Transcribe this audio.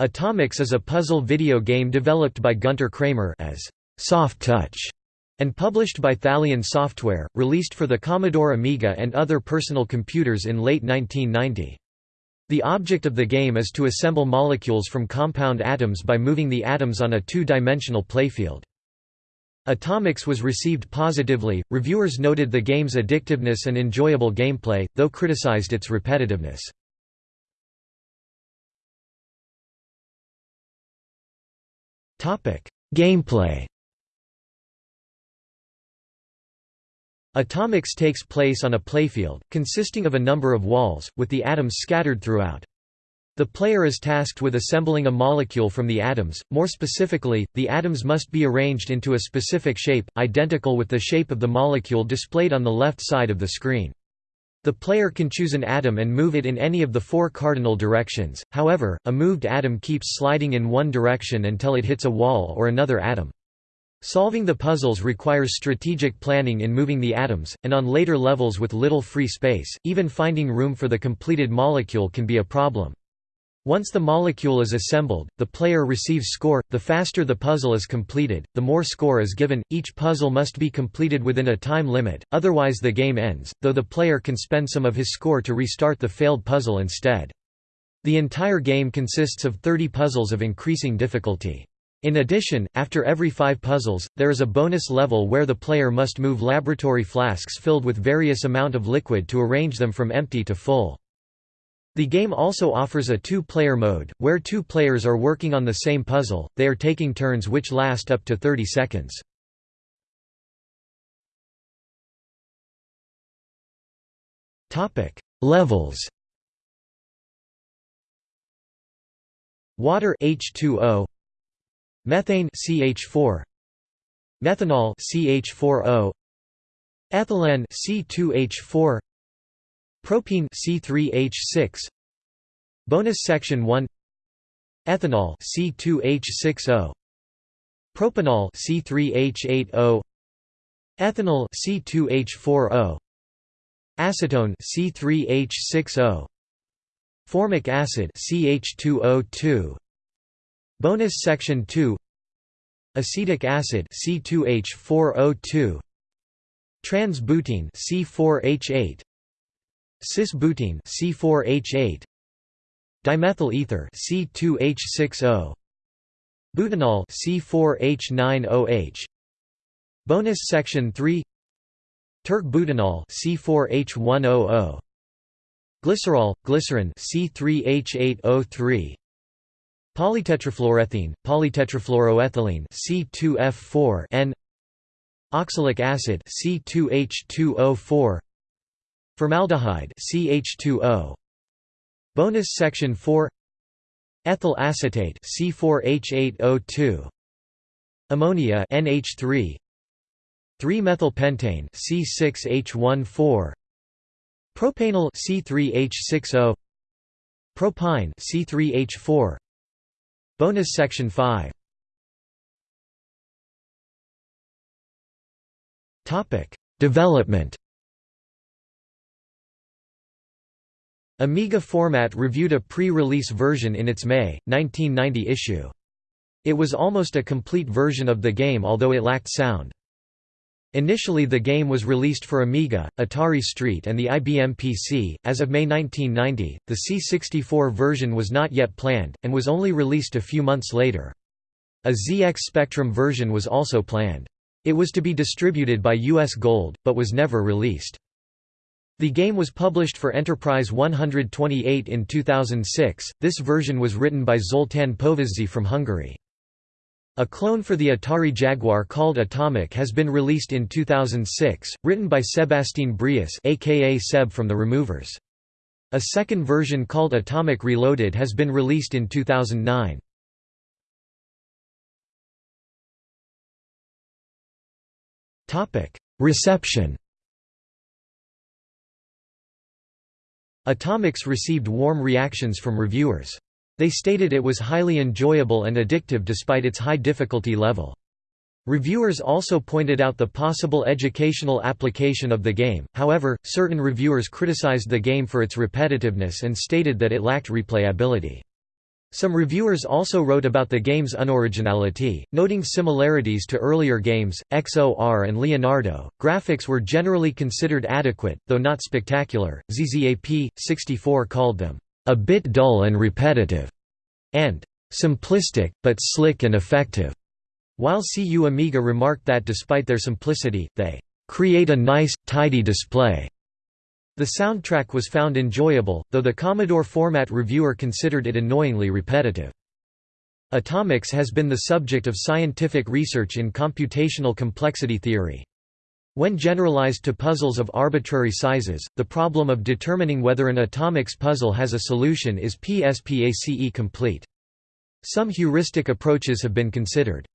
Atomix is a puzzle video game developed by Gunter Kramer as Soft Touch and published by Thalion Software, released for the Commodore Amiga and other personal computers in late 1990. The object of the game is to assemble molecules from compound atoms by moving the atoms on a two-dimensional playfield. Atomix was received positively, reviewers noted the game's addictiveness and enjoyable gameplay, though criticized its repetitiveness. Gameplay Atomix takes place on a playfield, consisting of a number of walls, with the atoms scattered throughout. The player is tasked with assembling a molecule from the atoms, more specifically, the atoms must be arranged into a specific shape, identical with the shape of the molecule displayed on the left side of the screen. The player can choose an atom and move it in any of the four cardinal directions, however, a moved atom keeps sliding in one direction until it hits a wall or another atom. Solving the puzzles requires strategic planning in moving the atoms, and on later levels with little free space, even finding room for the completed molecule can be a problem. Once the molecule is assembled, the player receives score. The faster the puzzle is completed, the more score is given. Each puzzle must be completed within a time limit, otherwise the game ends, though the player can spend some of his score to restart the failed puzzle instead. The entire game consists of 30 puzzles of increasing difficulty. In addition, after every five puzzles, there is a bonus level where the player must move laboratory flasks filled with various amount of liquid to arrange them from empty to full. The game also offers a two-player mode, where two players are working on the same puzzle, they are taking turns which last up to 30 seconds. Levels Water H2O Methane CH4 Methanol CH4O Ethylene C2H4 Propene C3H6 Bonus section 1 Ethanol C2H6O Propanol C3H8O Ethanal C2H4O Acetone C3H6O Formic acid CH2O2 Bonus section 2 Acetic acid C2H4O2 Trans-butene C4H8 Cis-butene C4H8 Dimethyl ether C2H6O Butanol C4H9OH Bonus section 3 Tert-butanol C4H100 Glycerol glycerin C3H8O3 Polytetrafluorethene, polytetrafluoroethylene C2F4 N. Oxalic acid C2H2O4 Formaldehyde CH2O Bonus section 4 Ethyl acetate C4H8O2 Ammonia NH3 3-methylpentane C6H14 Propanal C3H60 Propyne C3H4 Bonus section 5 Topic. Development Amiga Format reviewed a pre-release version in its May, 1990 issue. It was almost a complete version of the game although it lacked sound. Initially the game was released for Amiga, Atari ST and the IBM PC. As of May 1990, the C64 version was not yet planned, and was only released a few months later. A ZX Spectrum version was also planned. It was to be distributed by US Gold, but was never released. The game was published for Enterprise 128 in 2006. This version was written by Zoltán Povizzi from Hungary. A clone for the Atari Jaguar called Atomic has been released in 2006, written by Sébastien Briais aka Seb from The Removers. A second version called Atomic Reloaded has been released in 2009. Reception Atomix received warm reactions from reviewers. They stated it was highly enjoyable and addictive despite its high difficulty level. Reviewers also pointed out the possible educational application of the game, however, certain reviewers criticized the game for its repetitiveness and stated that it lacked replayability. Some reviewers also wrote about the game's unoriginality, noting similarities to earlier games, XOR and Leonardo. Graphics were generally considered adequate, though not spectacular. ZZAP 64 called them a bit dull and repetitive, and simplistic, but slick and effective. While CU Amiga remarked that despite their simplicity, they create a nice, tidy display. The soundtrack was found enjoyable, though the Commodore format reviewer considered it annoyingly repetitive. Atomix has been the subject of scientific research in computational complexity theory. When generalized to puzzles of arbitrary sizes, the problem of determining whether an Atomix puzzle has a solution is PSPACE complete. Some heuristic approaches have been considered.